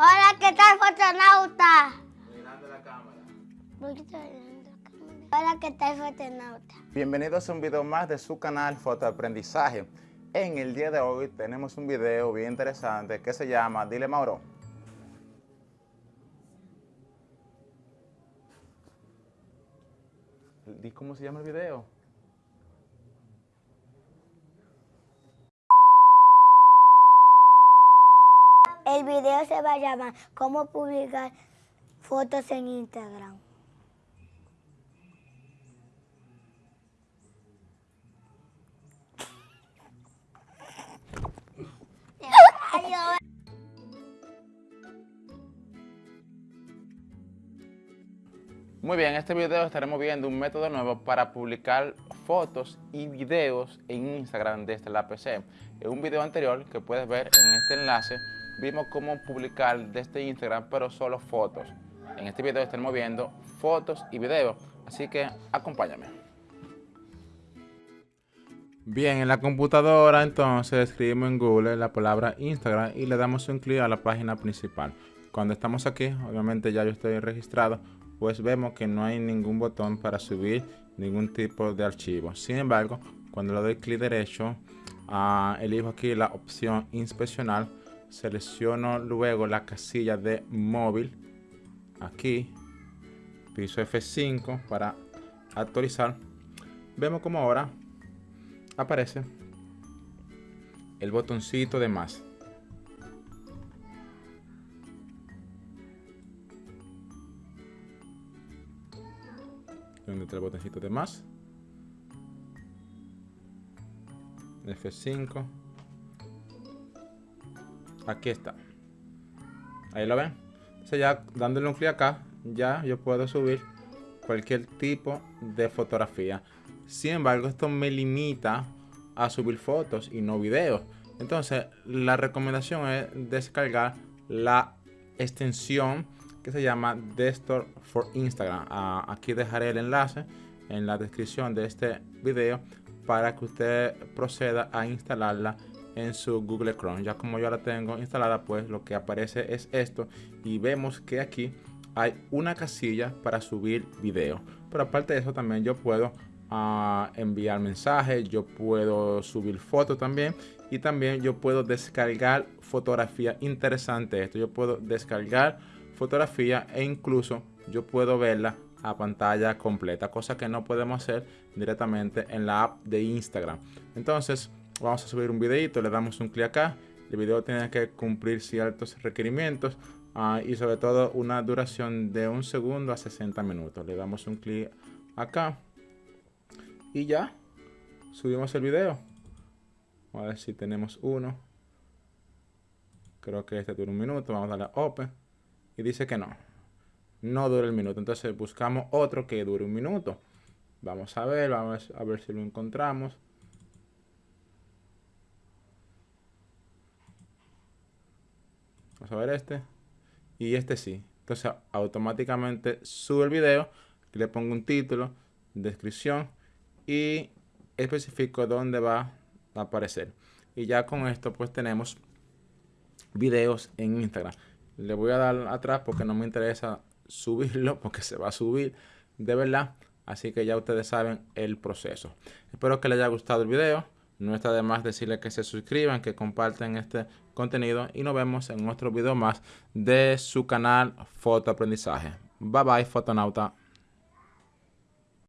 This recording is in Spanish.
Hola, ¿qué tal, fotonauta? Mirando la cámara. Hola, ¿qué tal, fotonauta? Bienvenidos a un video más de su canal Fotoaprendizaje. En el día de hoy tenemos un video bien interesante que se llama Dile Mauro. Di cómo se llama el video. El video se va a llamar ¿Cómo publicar fotos en Instagram? Muy bien, en este video estaremos viendo un método nuevo para publicar fotos y videos en Instagram desde la PC. En un video anterior que puedes ver en este enlace, vimos cómo publicar desde Instagram, pero solo fotos. En este video estaremos viendo fotos y videos, así que acompáñame. Bien, en la computadora entonces escribimos en Google la palabra Instagram y le damos un clic a la página principal. Cuando estamos aquí, obviamente ya yo estoy registrado, pues vemos que no hay ningún botón para subir ningún tipo de archivo. Sin embargo, cuando le doy clic derecho, uh, elijo aquí la opción inspeccionar, selecciono luego la casilla de móvil, aquí, piso F5 para actualizar. Vemos como ahora aparece el botoncito de más. donde está el botoncito de más F5 aquí está. Ahí lo ven. Entonces ya dándole un clic acá ya yo puedo subir cualquier tipo de fotografía. Sin embargo esto me limita a subir fotos y no videos. Entonces la recomendación es descargar la extensión que se llama Desktop for Instagram. Ah, aquí dejaré el enlace en la descripción de este video para que usted proceda a instalarla en su Google Chrome. Ya como yo la tengo instalada, pues lo que aparece es esto y vemos que aquí hay una casilla para subir video. Pero aparte de eso también yo puedo uh, enviar mensajes, yo puedo subir fotos también y también yo puedo descargar fotografía interesante. Esto yo puedo descargar fotografía e incluso yo puedo verla a pantalla completa, cosa que no podemos hacer directamente en la app de Instagram. Entonces vamos a subir un videito, le damos un clic acá, el video tiene que cumplir ciertos requerimientos uh, y sobre todo una duración de un segundo a 60 minutos. Le damos un clic acá y ya subimos el video. a ver si tenemos uno. Creo que este dura un minuto. Vamos a darle Open y dice que no. No dura el minuto. Entonces buscamos otro que dure un minuto. Vamos a ver, vamos a ver si lo encontramos. Vamos a ver este. Y este sí. Entonces automáticamente sube el video. le pongo un título, descripción y especifico dónde va a aparecer. Y ya con esto pues tenemos videos en Instagram le voy a dar atrás porque no me interesa subirlo porque se va a subir de verdad así que ya ustedes saben el proceso espero que les haya gustado el video no está de más decirles que se suscriban que compartan este contenido y nos vemos en otro video más de su canal fotoaprendizaje. Bye bye fotonauta